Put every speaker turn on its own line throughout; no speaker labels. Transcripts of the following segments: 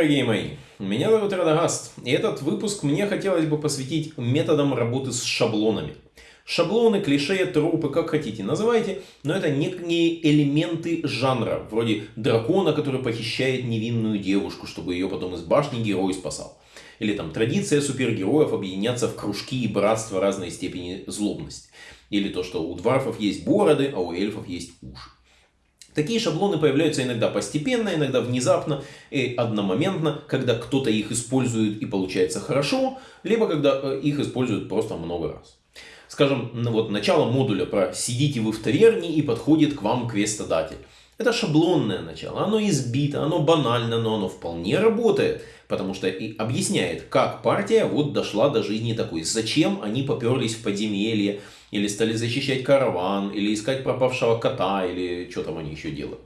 дорогие мои! Меня зовут Радагаст, и этот выпуск мне хотелось бы посвятить методам работы с шаблонами. Шаблоны, клише, трупы, как хотите называйте, но это некие элементы жанра, вроде дракона, который похищает невинную девушку, чтобы ее потом из башни герой спасал. Или там традиция супергероев объединяться в кружки и братства разной степени злобности. Или то, что у дварфов есть бороды, а у эльфов есть уши. Такие шаблоны появляются иногда постепенно, иногда внезапно и одномоментно, когда кто-то их использует и получается хорошо, либо когда э, их используют просто много раз. Скажем, вот начало модуля про «сидите вы в таверне и подходит к вам квестодатель». Это шаблонное начало, оно избито, оно банально, но оно вполне работает, потому что и объясняет, как партия вот дошла до жизни такой, зачем они поперлись в подземелье, или стали защищать караван, или искать пропавшего кота, или что там они еще делают.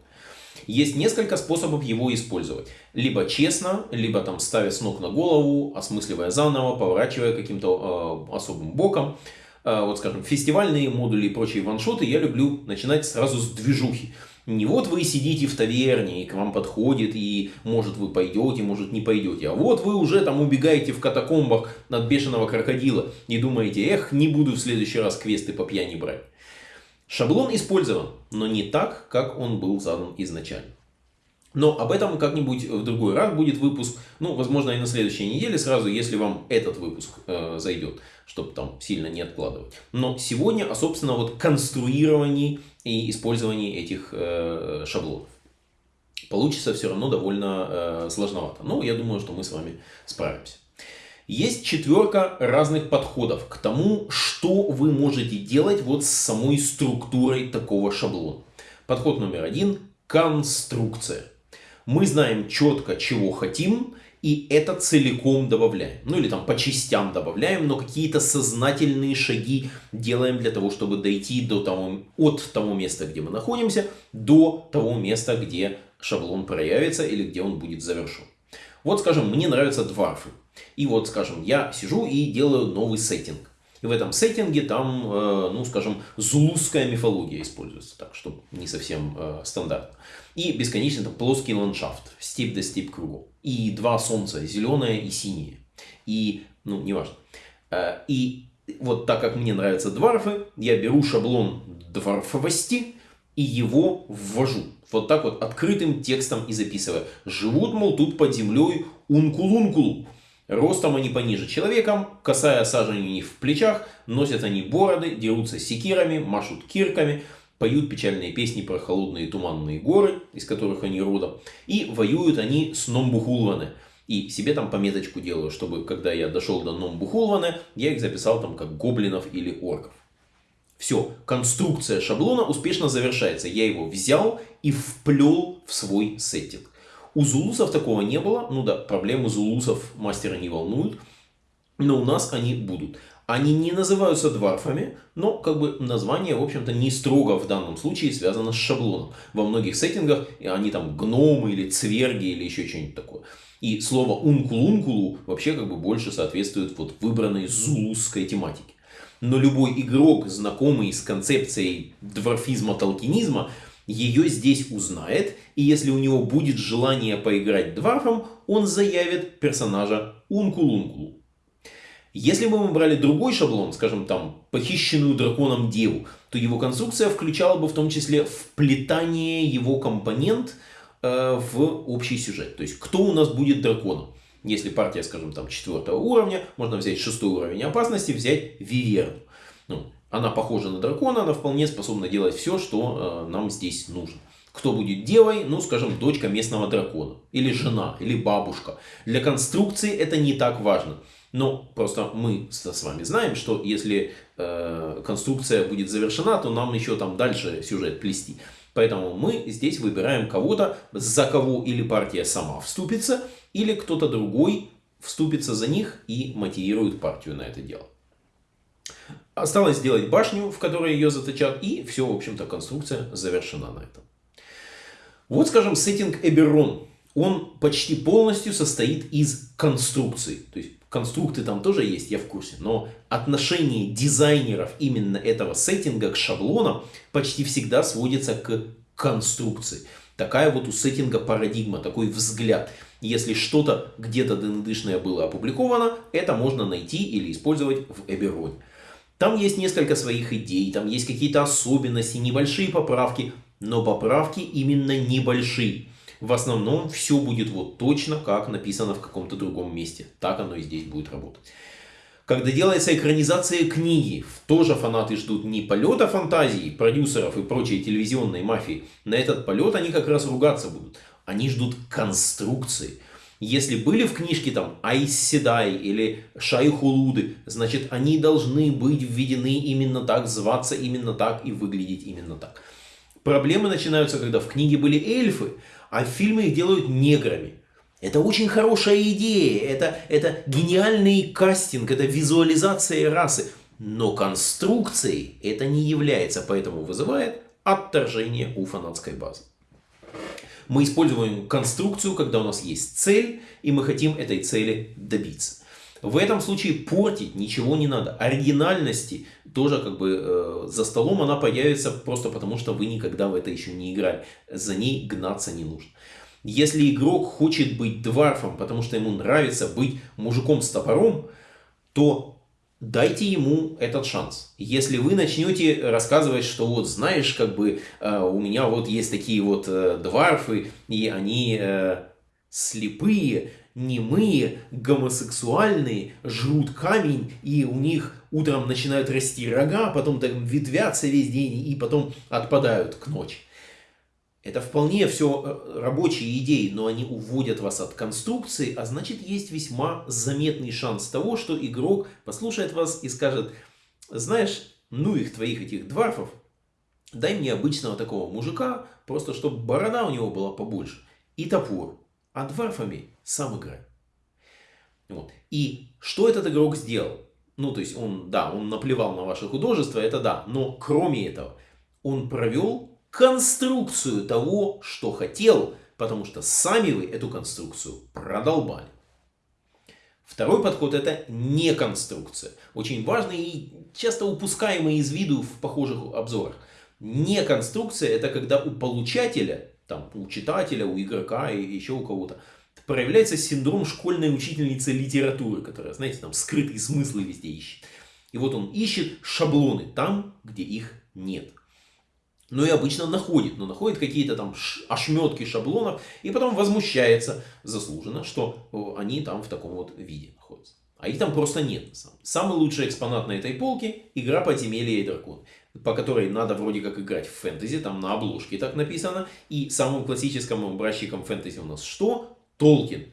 Есть несколько способов его использовать. Либо честно, либо там ставя с ног на голову, осмысливая заново, поворачивая каким-то э, особым боком. Э, вот скажем, фестивальные модули и прочие ваншоты я люблю начинать сразу с движухи. Не вот вы сидите в таверне, и к вам подходит, и может вы пойдете, может не пойдете. А вот вы уже там убегаете в катакомбах от бешеного крокодила и думаете, эх, не буду в следующий раз квесты по пьяни брать. Шаблон использован, но не так, как он был задан изначально. Но об этом как-нибудь в другой раз будет выпуск. Ну, возможно, и на следующей неделе сразу, если вам этот выпуск э, зайдет, чтобы там сильно не откладывать. Но сегодня, а собственно, вот конструировании и использовании этих э, шаблонов. Получится все равно довольно э, сложновато. Но я думаю, что мы с вами справимся. Есть четверка разных подходов к тому, что вы можете делать вот с самой структурой такого шаблона. Подход номер один – конструкция. Мы знаем четко, чего хотим, и это целиком добавляем. Ну или там по частям добавляем, но какие-то сознательные шаги делаем для того, чтобы дойти до того, от того места, где мы находимся, до того места, где шаблон проявится или где он будет завершен. Вот, скажем, мне нравятся дварфы. И вот, скажем, я сижу и делаю новый сеттинг. И в этом сеттинге там, э, ну, скажем, зулузская мифология используется, так, чтобы не совсем э, стандартно. И бесконечно там плоский ландшафт, степь до степь кругом. И два солнца, зеленое и синее. И, ну, неважно. Э, и вот так как мне нравятся дварфы, я беру шаблон дварфовости и его ввожу. Вот так вот открытым текстом и записываю. Живут, мол, тут под землей ункулункулу. Ростом они пониже человеком, косая сажень у них в плечах, носят они бороды, дерутся секирами, машут кирками, поют печальные песни про холодные туманные горы, из которых они родом, и воюют они с Номбухулване. И себе там пометочку делаю, чтобы когда я дошел до Номбухулване, я их записал там как гоблинов или орков. Все, конструкция шаблона успешно завершается. Я его взял и вплел в свой сеттинг. У зулусов такого не было. Ну да, проблемы зулусов мастера не волнуют. Но у нас они будут. Они не называются дварфами, но как бы название, в общем-то, не строго в данном случае связано с шаблоном. Во многих сеттингах они там гномы или цверги или еще что-нибудь такое. И слово ункулункулу вообще как бы больше соответствует вот выбранной зулусской тематике. Но любой игрок, знакомый с концепцией дворфизма-толкинизма, ее здесь узнает, и если у него будет желание поиграть дварфом, он заявит персонажа Ункулункулу. Если бы мы брали другой шаблон, скажем там, похищенную драконом деву, то его конструкция включала бы в том числе вплетание его компонент э, в общий сюжет. То есть, кто у нас будет драконом? Если партия, скажем, там, четвертого уровня, можно взять шестой уровень опасности, взять Виверну. Ну, она похожа на дракона, она вполне способна делать все, что э, нам здесь нужно. Кто будет девой? Ну, скажем, дочка местного дракона. Или жена, или бабушка. Для конструкции это не так важно. Но просто мы с вами знаем, что если э, конструкция будет завершена, то нам еще там дальше сюжет плести. Поэтому мы здесь выбираем кого-то, за кого или партия сама вступится, или кто-то другой вступится за них и мотивирует партию на это дело. Осталось сделать башню, в которой ее заточат, и все, в общем-то, конструкция завершена на этом. Вот, скажем, сеттинг Эберон. Он почти полностью состоит из конструкций. То есть, конструкты там тоже есть, я в курсе. Но отношение дизайнеров именно этого сеттинга к шаблонам почти всегда сводится к конструкции. Такая вот у сеттинга парадигма, такой взгляд. Если что-то где-то ДНДшное было опубликовано, это можно найти или использовать в Эбероне. Там есть несколько своих идей, там есть какие-то особенности, небольшие поправки, но поправки именно небольшие. В основном все будет вот точно, как написано в каком-то другом месте. Так оно и здесь будет работать. Когда делается экранизация книги, тоже фанаты ждут не полета фантазии, продюсеров и прочей телевизионной мафии. На этот полет они как раз ругаться будут. Они ждут конструкции. Если были в книжке там Айс Седай или Шай Хулуды, значит они должны быть введены именно так, зваться именно так и выглядеть именно так. Проблемы начинаются, когда в книге были эльфы, а фильмы их делают неграми. Это очень хорошая идея, это, это гениальный кастинг, это визуализация расы. Но конструкцией это не является, поэтому вызывает отторжение у фанатской базы. Мы используем конструкцию, когда у нас есть цель, и мы хотим этой цели добиться. В этом случае портить ничего не надо. Оригинальности тоже как бы э, за столом она появится просто потому, что вы никогда в это еще не играли. За ней гнаться не нужно. Если игрок хочет быть дварфом, потому что ему нравится быть мужиком с топором, то дайте ему этот шанс. Если вы начнете рассказывать, что вот знаешь, как бы э, у меня вот есть такие вот э, дварфы, и они э, слепые, немые, гомосексуальные, жрут камень, и у них утром начинают расти рога, потом так ветвятся весь день, и потом отпадают к ночи. Это вполне все э, рабочие идеи, но они уводят вас от конструкции, а значит есть весьма заметный шанс того, что игрок послушает вас и скажет, знаешь, ну их твоих этих дварфов, дай мне обычного такого мужика, просто чтобы борода у него была побольше и топор, а дварфами сам играй. Вот. И что этот игрок сделал? Ну, то есть он, да, он наплевал на ваше художество, это да, но кроме этого, он провел конструкцию того, что хотел, потому что сами вы эту конструкцию продолбали. Второй подход это не конструкция. Очень важный и часто упускаемый из виду в похожих обзорах. Не конструкция это когда у получателя, там, у читателя, у игрока и еще у кого-то проявляется синдром школьной учительницы литературы, которая, знаете, там скрытые смыслы везде ищет. И вот он ищет шаблоны там, где их нет но и обычно находит, но находит какие-то там ошметки шаблонов и потом возмущается заслуженно, что они там в таком вот виде находятся. А их там просто нет. Самый лучший экспонат на этой полке – игра «Подземелье и дракон», по которой надо вроде как играть в фэнтези, там на обложке так написано. И самым классическим образчиком фэнтези у нас что? Толкин.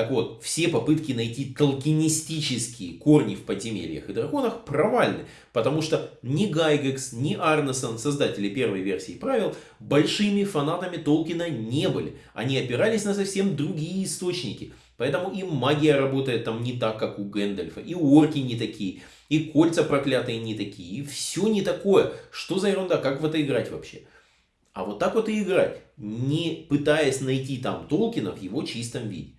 Так вот, все попытки найти толкинистические корни в подземельях и драконах провальны, потому что ни Гайгекс, ни Арнесон, создатели первой версии правил, большими фанатами Толкина не были. Они опирались на совсем другие источники. Поэтому и магия работает там не так, как у Гэндальфа, и орки не такие, и кольца проклятые не такие, и все не такое. Что за ерунда, как в это играть вообще? А вот так вот и играть, не пытаясь найти там Толкина в его чистом виде.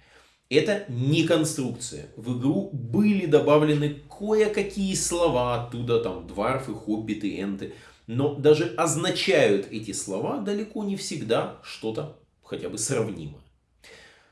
Это не конструкция. В игру были добавлены кое-какие слова оттуда, там, дварфы, хоббиты, энты. Но даже означают эти слова далеко не всегда что-то хотя бы сравнимое.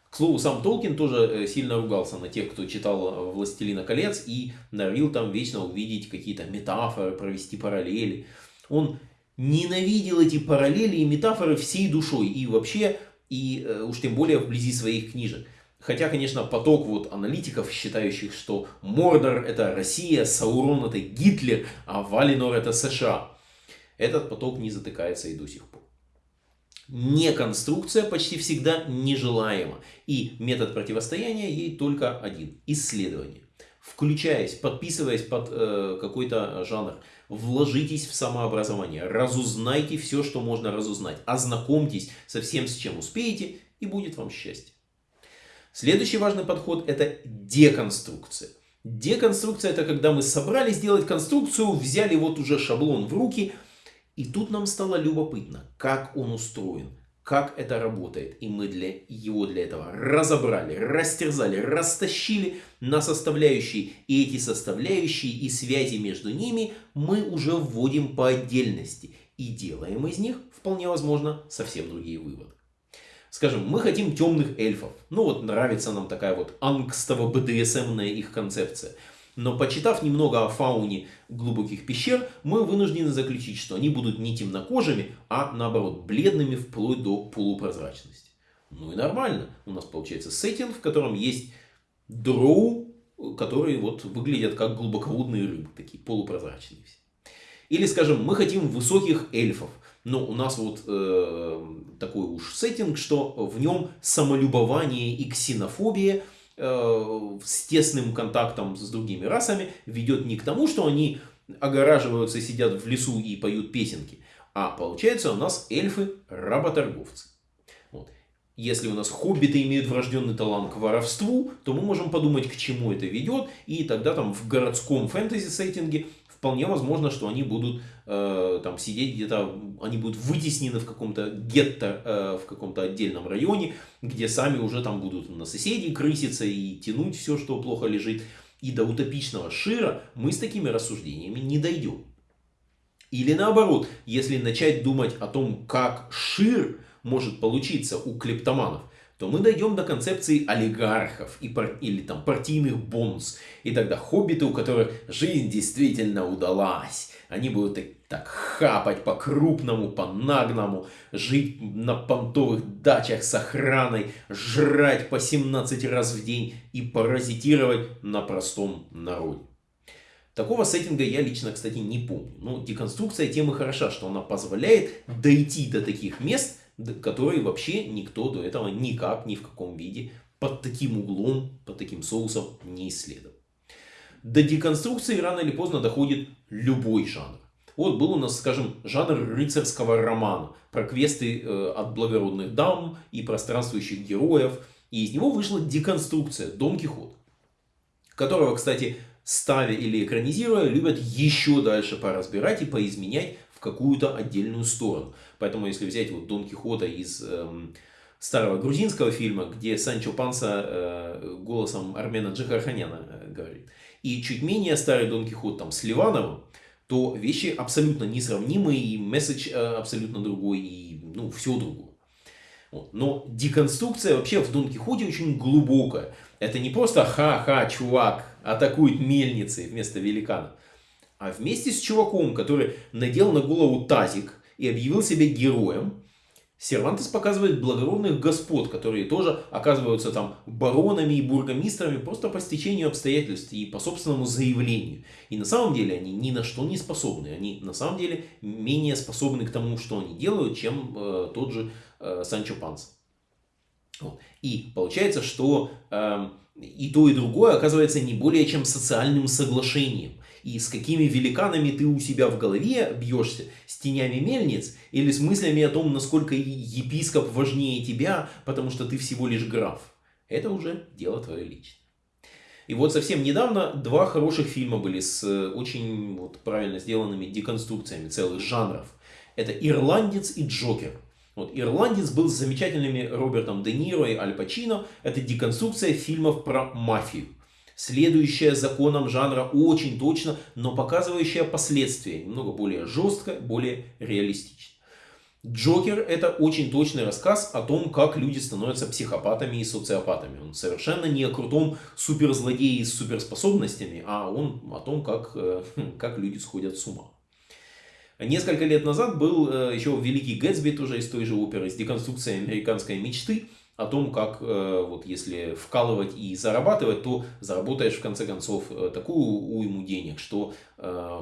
К слову, сам Толкин тоже э, сильно ругался на тех, кто читал э, «Властелина колец» и норовил там вечно увидеть какие-то метафоры, провести параллели. Он ненавидел эти параллели и метафоры всей душой и вообще, и э, уж тем более вблизи своих книжек. Хотя, конечно, поток вот аналитиков, считающих, что Мордор это Россия, Саурон это Гитлер, а Валинор это США. Этот поток не затыкается и до сих пор. Неконструкция почти всегда нежелаема. И метод противостояния ей только один – исследование. Включаясь, подписываясь под э, какой-то жанр, вложитесь в самообразование, разузнайте все, что можно разузнать, ознакомьтесь со всем, с чем успеете, и будет вам счастье. Следующий важный подход это деконструкция. Деконструкция это когда мы собрались сделать конструкцию, взяли вот уже шаблон в руки, и тут нам стало любопытно, как он устроен, как это работает. И мы для, его для этого разобрали, растерзали, растащили на составляющие. И эти составляющие и связи между ними мы уже вводим по отдельности. И делаем из них, вполне возможно, совсем другие выводы. Скажем, мы хотим темных эльфов. Ну вот нравится нам такая вот ангстово-БДСМная их концепция. Но почитав немного о фауне глубоких пещер, мы вынуждены заключить, что они будут не темнокожими, а наоборот бледными вплоть до полупрозрачности. Ну и нормально. У нас получается сеттинг, в котором есть дроу, которые вот выглядят как глубоководные рыбы, такие полупрозрачные все. Или, скажем, мы хотим высоких эльфов. Но у нас вот э, такой уж сеттинг, что в нем самолюбование и ксенофобия э, с тесным контактом с другими расами ведет не к тому, что они огораживаются, сидят в лесу и поют песенки, а получается у нас эльфы работорговцы. Вот. Если у нас хоббиты имеют врожденный талант к воровству, то мы можем подумать, к чему это ведет, и тогда там в городском фэнтези-сеттинге вполне возможно, что они будут э, там сидеть где-то, они будут вытеснены в каком-то гетто, э, в каком-то отдельном районе, где сами уже там будут на соседей крыситься и тянуть все, что плохо лежит. И до утопичного шира мы с такими рассуждениями не дойдем. Или наоборот, если начать думать о том, как шир может получиться у клептоманов, то мы дойдем до концепции олигархов и пар... или там партийных бонс. И тогда хоббиты, у которых жизнь действительно удалась, они будут так, так хапать по-крупному, по-нагному, жить на понтовых дачах с охраной, жрать по 17 раз в день и паразитировать на простом народе. Такого сеттинга я лично, кстати, не помню. Но деконструкция темы хороша, что она позволяет дойти до таких мест, которые вообще никто до этого никак, ни в каком виде, под таким углом, под таким соусом не исследовал. До деконструкции рано или поздно доходит любой жанр. Вот был у нас, скажем, жанр рыцарского романа про квесты э, от благородных дам и пространствующих героев. И из него вышла деконструкция Дон Кихот, которого, кстати, ставя или экранизируя, любят еще дальше поразбирать и поизменять в какую-то отдельную сторону. Поэтому если взять вот Дон Кихота из эм, старого грузинского фильма, где Санчо Панса э, голосом Армена Джихарханяна э, говорит, и чуть менее старый Дон Кихот там с Ливановым, то вещи абсолютно несравнимые, и месседж э, абсолютно другой, и ну, все другое. Но деконструкция вообще в Дон Кихоте очень глубокая. Это не просто ха-ха, чувак, атакует мельницы вместо великана а вместе с чуваком, который надел на голову тазик и объявил себя героем, Сервантес показывает благородных господ, которые тоже оказываются там баронами и бургомистрами просто по стечению обстоятельств и по собственному заявлению. И на самом деле они ни на что не способны. Они на самом деле менее способны к тому, что они делают, чем э, тот же э, Санчо Панс. Вот. И получается, что э, и то, и другое оказывается не более чем социальным соглашением и с какими великанами ты у себя в голове бьешься, с тенями мельниц или с мыслями о том, насколько епископ важнее тебя, потому что ты всего лишь граф. Это уже дело твое личное. И вот совсем недавно два хороших фильма были с э, очень вот, правильно сделанными деконструкциями целых жанров. Это «Ирландец» и «Джокер». Вот, «Ирландец» был с замечательными Робертом Де Ниро и Аль Пачино. Это деконструкция фильмов про мафию следующая законам жанра очень точно, но показывающая последствия немного более жестко, более реалистично. Джокер это очень точный рассказ о том, как люди становятся психопатами и социопатами. Он совершенно не о крутом суперзлодее с суперспособностями, а он о том, как, э, как люди сходят с ума. Несколько лет назад был э, еще Великий Гэтсби, тоже из той же оперы, с деконструкцией американской мечты о том, как э, вот если вкалывать и зарабатывать, то заработаешь в конце концов э, такую уйму денег, что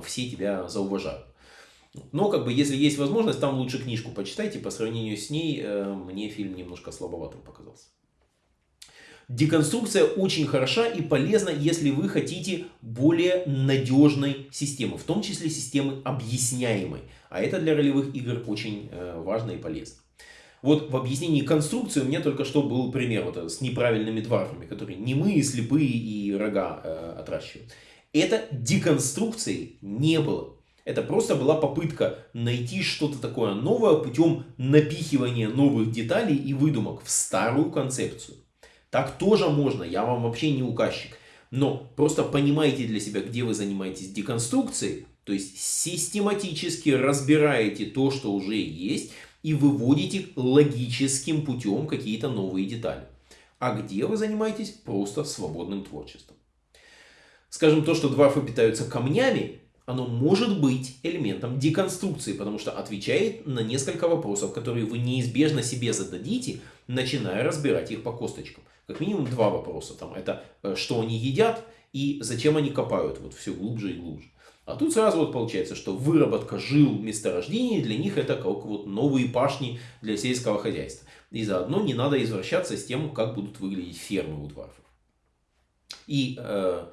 все тебя зауважают. Но как бы если есть возможность, там лучше книжку почитайте. По сравнению с ней мне фильм немножко слабоватым показался. Деконструкция очень хороша и полезна, если вы хотите более надежной системы, в том числе системы объясняемой. А это для ролевых игр очень важно и полезно. Вот в объяснении конструкции у меня только что был пример вот с неправильными дварфами, которые немые, слепые и рога э, отращивают. Это деконструкции не было. Это просто была попытка найти что-то такое новое путем напихивания новых деталей и выдумок в старую концепцию. Так тоже можно, я вам вообще не указчик. Но просто понимаете для себя, где вы занимаетесь деконструкцией, то есть систематически разбираете то, что уже есть, и выводите логическим путем какие-то новые детали. А где вы занимаетесь просто свободным творчеством. Скажем, то, что дварфы питаются камнями, оно может быть элементом деконструкции, потому что отвечает на несколько вопросов, которые вы неизбежно себе зададите, начиная разбирать их по косточкам. Как минимум два вопроса. Там, это э, что они едят и зачем они копают вот все глубже и глубже. А тут сразу вот получается, что выработка жил месторождений для них это как вот новые пашни для сельского хозяйства. И заодно не надо извращаться с тем, как будут выглядеть фермы у дварфов. И э,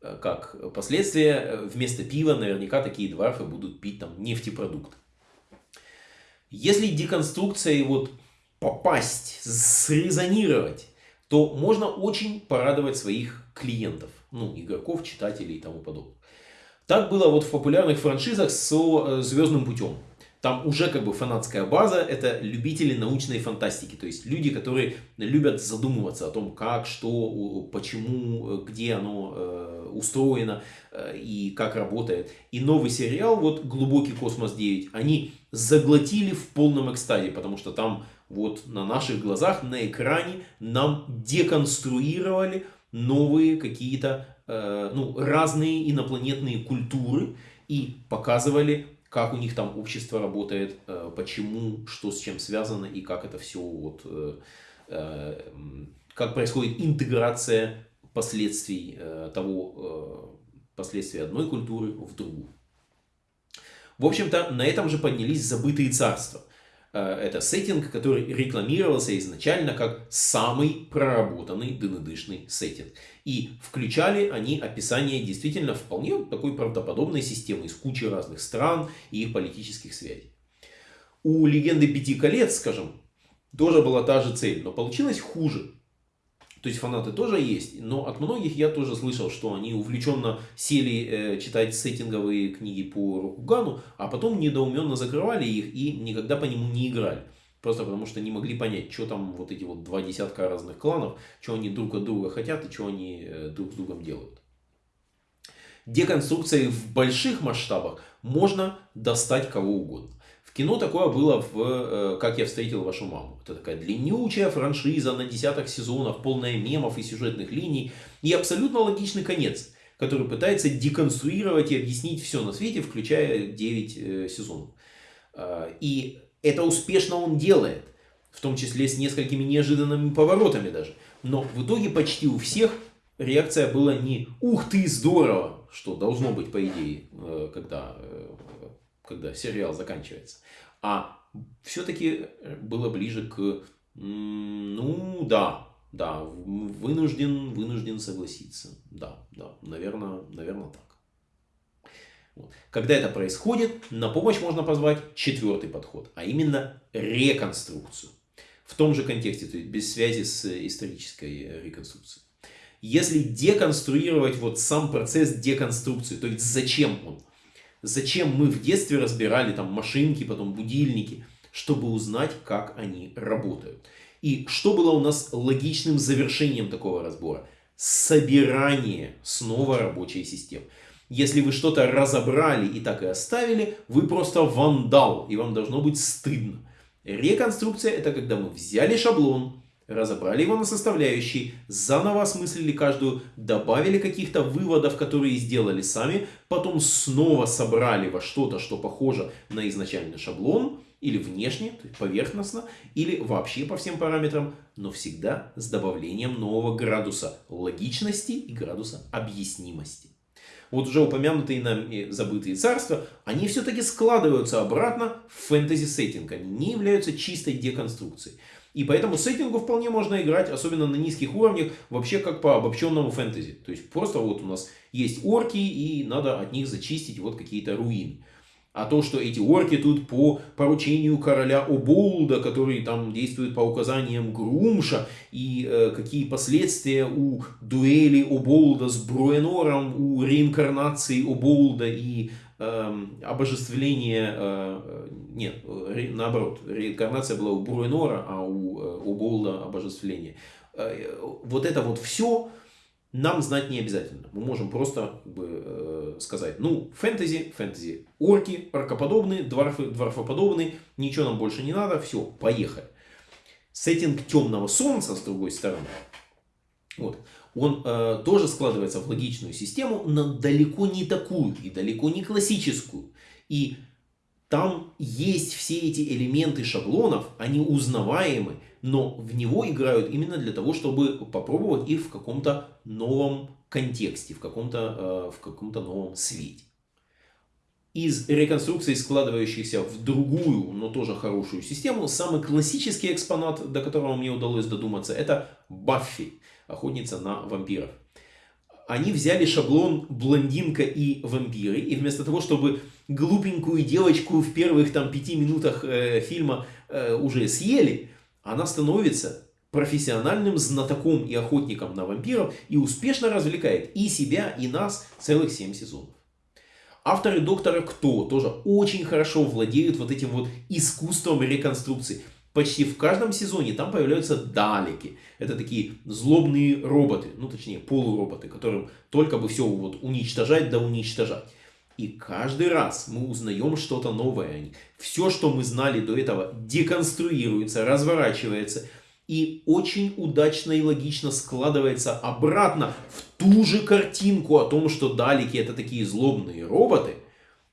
как последствие, вместо пива наверняка такие дварфы будут пить там нефтепродукты. Если деконструкция и вот попасть, срезонировать, то можно очень порадовать своих клиентов, ну, игроков, читателей и тому подобное. Так было вот в популярных франшизах с э, «Звездным путем». Там уже как бы фанатская база, это любители научной фантастики, то есть люди, которые любят задумываться о том, как, что, почему, где оно э, устроено э, и как работает. И новый сериал, вот «Глубокий космос 9», они заглотили в полном экстазе, потому что там вот на наших глазах, на экране нам деконструировали новые какие-то Э, ну, разные инопланетные культуры и показывали, как у них там общество работает, э, почему, что с чем связано и как это все вот, э, как происходит интеграция последствий того, последствий одной культуры в другую. В общем-то, на этом же поднялись забытые царства. Э, это сеттинг, который рекламировался изначально как самый проработанный ДНДшный сеттинг. И включали они описание действительно вполне такой правдоподобной системы из кучи разных стран и их политических связей. У легенды Пяти колец, скажем, тоже была та же цель, но получилось хуже. То есть фанаты тоже есть, но от многих я тоже слышал, что они увлеченно сели э, читать сеттинговые книги по Рокугану, а потом недоуменно закрывали их и никогда по нему не играли. Просто потому что не могли понять, что там вот эти вот два десятка разных кланов, что они друг от друга хотят и что они э, друг с другом делают. Деконструкции в больших масштабах можно достать кого угодно. Кино такое было в э, «Как я встретил вашу маму». Это такая длиннючая франшиза на десяток сезонов, полная мемов и сюжетных линий. И абсолютно логичный конец, который пытается деконструировать и объяснить все на свете, включая 9 э, сезонов. А, и это успешно он делает, в том числе с несколькими неожиданными поворотами даже. Но в итоге почти у всех реакция была не «Ух ты, здорово!», что должно быть, по идее, э, когда когда сериал заканчивается. А все-таки было ближе к, ну да, да, вынужден, вынужден согласиться. Да, да, наверное, наверное так. Вот. Когда это происходит, на помощь можно позвать четвертый подход, а именно реконструкцию. В том же контексте, то есть без связи с исторической реконструкцией. Если деконструировать вот сам процесс деконструкции, то есть зачем он, Зачем мы в детстве разбирали там машинки, потом будильники, чтобы узнать, как они работают. И что было у нас логичным завершением такого разбора? Собирание снова рабочей системы. Если вы что-то разобрали и так и оставили, вы просто вандал, и вам должно быть стыдно. Реконструкция это когда мы взяли шаблон, разобрали его на составляющие, заново осмыслили каждую, добавили каких-то выводов, которые сделали сами, потом снова собрали во что-то, что похоже на изначальный шаблон, или внешне, поверхностно, или вообще по всем параметрам, но всегда с добавлением нового градуса логичности и градуса объяснимости. Вот уже упомянутые нами забытые царства, они все-таки складываются обратно в фэнтези-сеттинг, они не являются чистой деконструкцией. И поэтому сеттингу вполне можно играть, особенно на низких уровнях, вообще как по обобщенному фэнтези. То есть просто вот у нас есть орки, и надо от них зачистить вот какие-то руины. А то, что эти орки тут по поручению короля Оболда, который там действует по указаниям Грумша, и э, какие последствия у дуэли Оболда с Бруэнором, у реинкарнации Оболда и обожествление, э, нет, наоборот, реинкарнация была у Бруенора, а у, э, у Голда обожествление. Э, вот это вот все, нам знать не обязательно. Мы можем просто как бы, э, сказать, ну, фэнтези, фэнтези, орки, оркоподобные, дворфы, дворфоподобные, ничего нам больше не надо, все, поехали. Сеттинг темного солнца, с другой стороны, вот, он э, тоже складывается в логичную систему, но далеко не такую и далеко не классическую. И там есть все эти элементы шаблонов, они узнаваемы, но в него играют именно для того, чтобы попробовать их в каком-то новом контексте, в каком-то э, каком новом свете. Из реконструкций, складывающихся в другую, но тоже хорошую систему, самый классический экспонат, до которого мне удалось додуматься, это Баффи, охотница на вампиров они взяли шаблон блондинка и вампиры, и вместо того, чтобы глупенькую девочку в первых там пяти минутах э, фильма э, уже съели, она становится профессиональным знатоком и охотником на вампиров и успешно развлекает и себя, и нас целых 7 сезонов. Авторы Доктора Кто тоже очень хорошо владеют вот этим вот искусством реконструкции. Почти в каждом сезоне там появляются далеки. Это такие злобные роботы, ну точнее полуроботы, которым только бы все вот уничтожать да уничтожать. И каждый раз мы узнаем что-то новое Все, что мы знали до этого, деконструируется, разворачивается и очень удачно и логично складывается обратно в ту же картинку о том, что далеки это такие злобные роботы –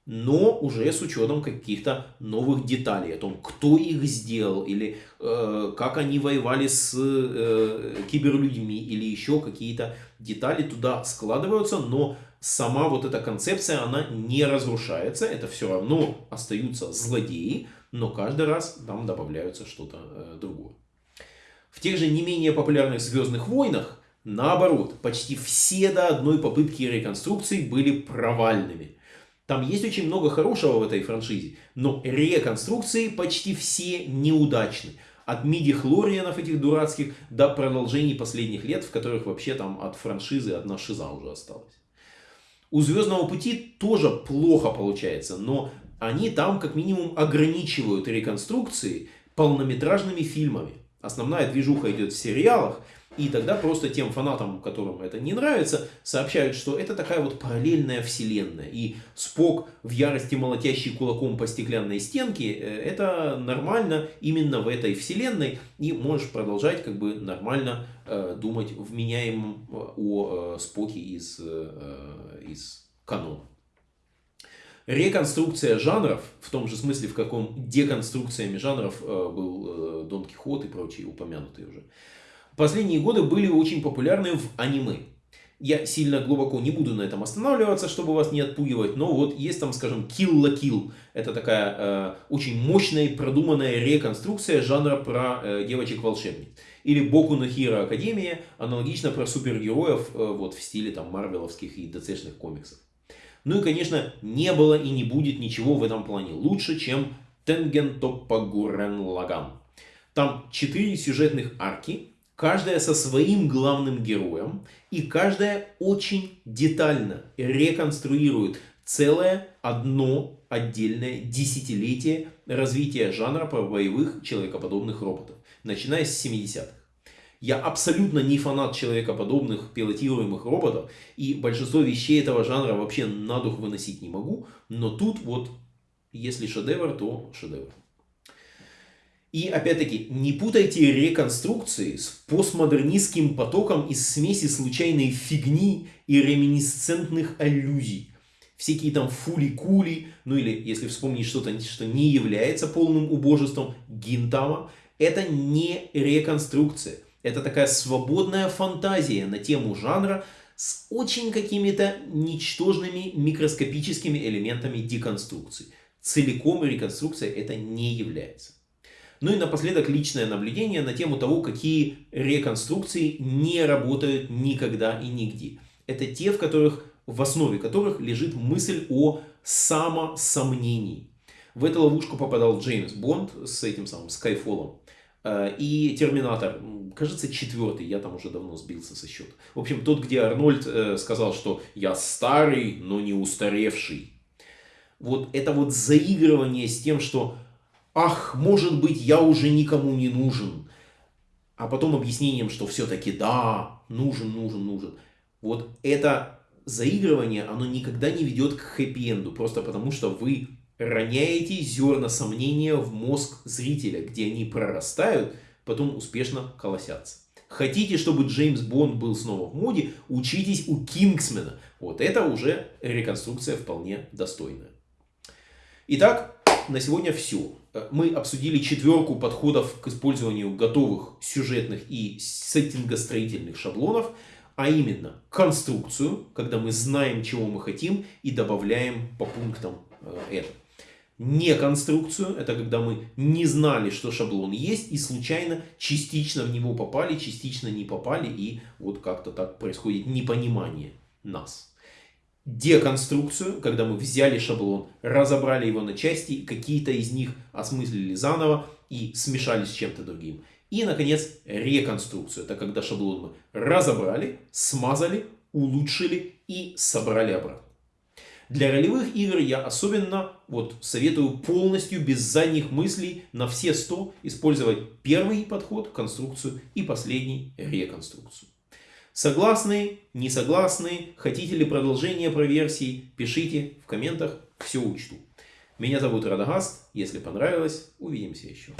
но уже с учетом каких-то новых деталей о том, кто их сделал, или э, как они воевали с э, киберлюдьми, или еще какие-то детали туда складываются, но сама вот эта концепция, она не разрушается, это все равно остаются злодеи, но каждый раз там добавляются что-то э, другое. В тех же не менее популярных Звездных войнах, наоборот, почти все до одной попытки реконструкции были провальными. Там есть очень много хорошего в этой франшизе, но реконструкции почти все неудачны. От миди хлорианов этих дурацких до продолжений последних лет, в которых вообще там от франшизы одна шиза уже осталась. У Звездного пути тоже плохо получается, но они там как минимум ограничивают реконструкции полнометражными фильмами. Основная движуха идет в сериалах, и тогда просто тем фанатам, которым это не нравится, сообщают, что это такая вот параллельная вселенная. И Спок в ярости молотящий кулаком по стеклянной стенке, э, это нормально именно в этой вселенной. И можешь продолжать как бы нормально э, думать вменяемым э, о э, Споке из, э, из канона. Реконструкция жанров, в том же смысле, в каком деконструкциями жанров э, был э, Дон Кихот и прочие упомянутые уже последние годы были очень популярны в аниме. Я сильно глубоко не буду на этом останавливаться, чтобы вас не отпугивать, но вот есть там, скажем, Kill la Kill. Это такая э, очень мощная и продуманная реконструкция жанра про э, девочек-волшебниц. Или Боку на Хиро Академия, аналогично про супергероев э, вот в стиле там марвеловских и ДЦшных комиксов. Ну и, конечно, не было и не будет ничего в этом плане лучше, чем Тенген Топпа Гурен Лаган. Там четыре сюжетных арки, каждая со своим главным героем, и каждая очень детально реконструирует целое одно отдельное десятилетие развития жанра боевых человекоподобных роботов, начиная с 70-х. Я абсолютно не фанат человекоподобных пилотируемых роботов, и большинство вещей этого жанра вообще на дух выносить не могу, но тут вот, если шедевр, то шедевр. И опять-таки, не путайте реконструкции с постмодернистским потоком из смеси случайной фигни и реминисцентных аллюзий. Всякие там фули-кули, ну или если вспомнить что-то, что не является полным убожеством, гинтама, это не реконструкция. Это такая свободная фантазия на тему жанра с очень какими-то ничтожными микроскопическими элементами деконструкции. Целиком реконструкция это не является. Ну и напоследок личное наблюдение на тему того, какие реконструкции не работают никогда и нигде. Это те, в которых в основе которых лежит мысль о самосомнении. В эту ловушку попадал Джеймс Бонд с этим самым Скайфолом. Э, и Терминатор, кажется, четвертый, я там уже давно сбился со счета. В общем, тот, где Арнольд э, сказал, что я старый, но не устаревший. Вот это вот заигрывание с тем, что ах, может быть, я уже никому не нужен. А потом объяснением, что все-таки да, нужен, нужен, нужен. вот это заигрывание, оно никогда не ведет к хэппи-энду, просто потому что вы роняете зерна сомнения в мозг зрителя, где они прорастают, потом успешно колосятся. Хотите, чтобы Джеймс Бонд был снова в моде, учитесь у Кингсмена. Вот это уже реконструкция вполне достойная. Итак, на сегодня все. Мы обсудили четверку подходов к использованию готовых сюжетных и сеттингостроительных шаблонов, а именно конструкцию, когда мы знаем, чего мы хотим и добавляем по пунктам э, это. Не конструкцию, это когда мы не знали, что шаблон есть и случайно частично в него попали, частично не попали и вот как-то так происходит непонимание нас деконструкцию, когда мы взяли шаблон, разобрали его на части, какие-то из них осмыслили заново и смешали с чем-то другим. И, наконец, реконструкцию. Это когда шаблон мы разобрали, смазали, улучшили и собрали обратно. Для ролевых игр я особенно вот советую полностью без задних мыслей на все 100 использовать первый подход, конструкцию и последний реконструкцию. Согласны, не согласны, хотите ли продолжение про версии, пишите в комментах, все учту. Меня зовут Радагаст, если понравилось, увидимся еще.